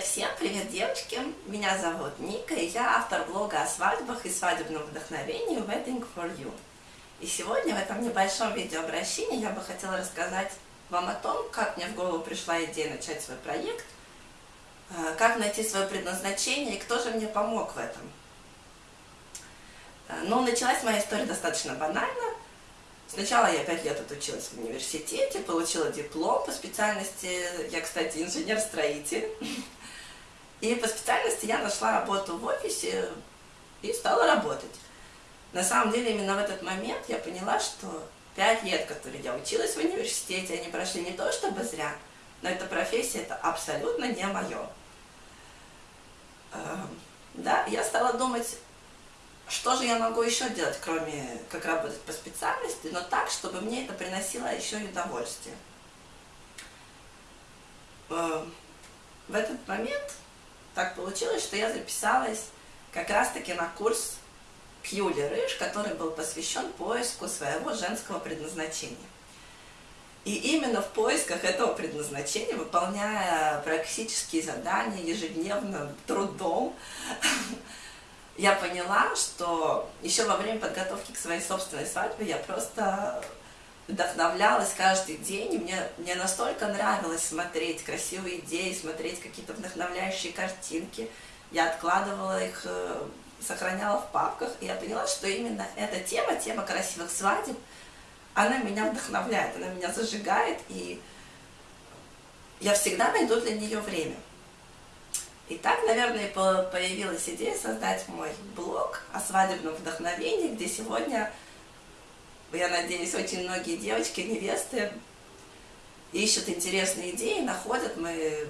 Всем привет, девочки! Меня зовут Ника, и я автор блога о свадьбах и свадебном вдохновении Wedding for You. И сегодня в этом небольшом видеообращении я бы хотела рассказать вам о том, как мне в голову пришла идея начать свой проект, э, как найти свое предназначение и кто же мне помог в этом. Э, ну, началась моя история достаточно банально. Сначала я пять лет отучилась в университете, получила диплом по специальности, я, кстати, инженер-строитель. И по специальности я нашла работу в офисе и стала работать. На самом деле, именно в этот момент я поняла, что пять лет, которые я училась в университете, они прошли не то чтобы зря, но эта профессия это абсолютно не мое. Эм, да, я стала думать, что же я могу еще делать, кроме как работать по специальности, но так, чтобы мне это приносило еще и удовольствие. Эм, в этот момент так получилось, что я записалась как раз-таки на курс Пьюли Рыж, который был посвящен поиску своего женского предназначения. И именно в поисках этого предназначения, выполняя практические задания ежедневным трудом, я поняла, что еще во время подготовки к своей собственной свадьбе я просто вдохновлялась каждый день, и мне, мне настолько нравилось смотреть красивые идеи, смотреть какие-то вдохновляющие картинки. Я откладывала их, э, сохраняла в папках, и я поняла, что именно эта тема, тема красивых свадеб, она меня вдохновляет, она меня зажигает, и я всегда найду для нее время. И так, наверное, появилась идея создать мой блог о свадебном вдохновении, где сегодня я надеюсь, очень многие девочки, невесты ищут интересные идеи, находят, мы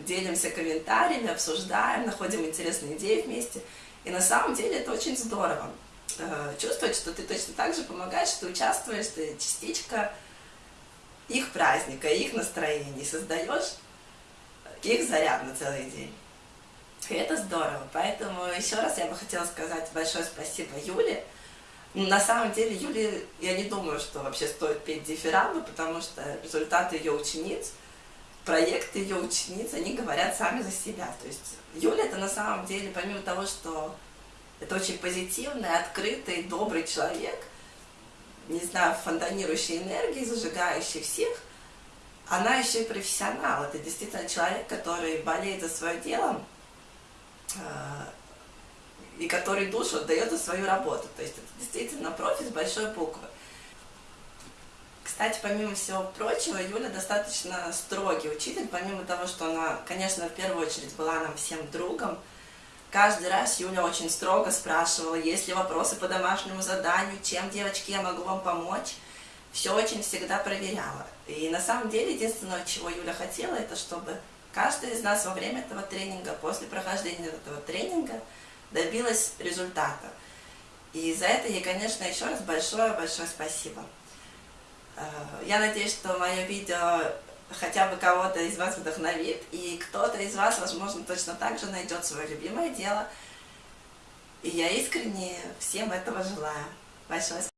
делимся комментариями, обсуждаем, находим интересные идеи вместе. И на самом деле это очень здорово. Э, чувствовать, что ты точно так же помогаешь, что участвуешь, ты частичка их праздника, их настроений, создаешь их заряд на целый день. И это здорово. Поэтому еще раз я бы хотела сказать большое спасибо Юле, на самом деле, Юле, я не думаю, что вообще стоит петь дифирамбы, потому что результаты ее учениц, проекты ее учениц, они говорят сами за себя. То есть Юля это на самом деле, помимо того, что это очень позитивный, открытый, добрый человек, не знаю, фонтанирующий энергией, зажигающий всех, она еще и профессионал. Это действительно человек, который болеет за свое дело, а, и который душу отдает за свою работу. То есть это действительно профи с большой буквы. Кстати, помимо всего прочего, Юля достаточно строгий учитель, помимо того, что она, конечно, в первую очередь была нам всем другом. Каждый раз Юля очень строго спрашивала, есть ли вопросы по домашнему заданию, чем, девочки, я могу вам помочь. Все очень всегда проверяла. И на самом деле, единственное, чего Юля хотела, это чтобы каждый из нас во время этого тренинга, после прохождения этого тренинга, добилась результата. И за это ей, конечно, еще раз большое-большое спасибо. Э, я надеюсь, что мое видео хотя бы кого-то из вас вдохновит, и кто-то из вас, возможно, точно так же найдет свое любимое дело. И я искренне всем этого желаю. Большое спасибо.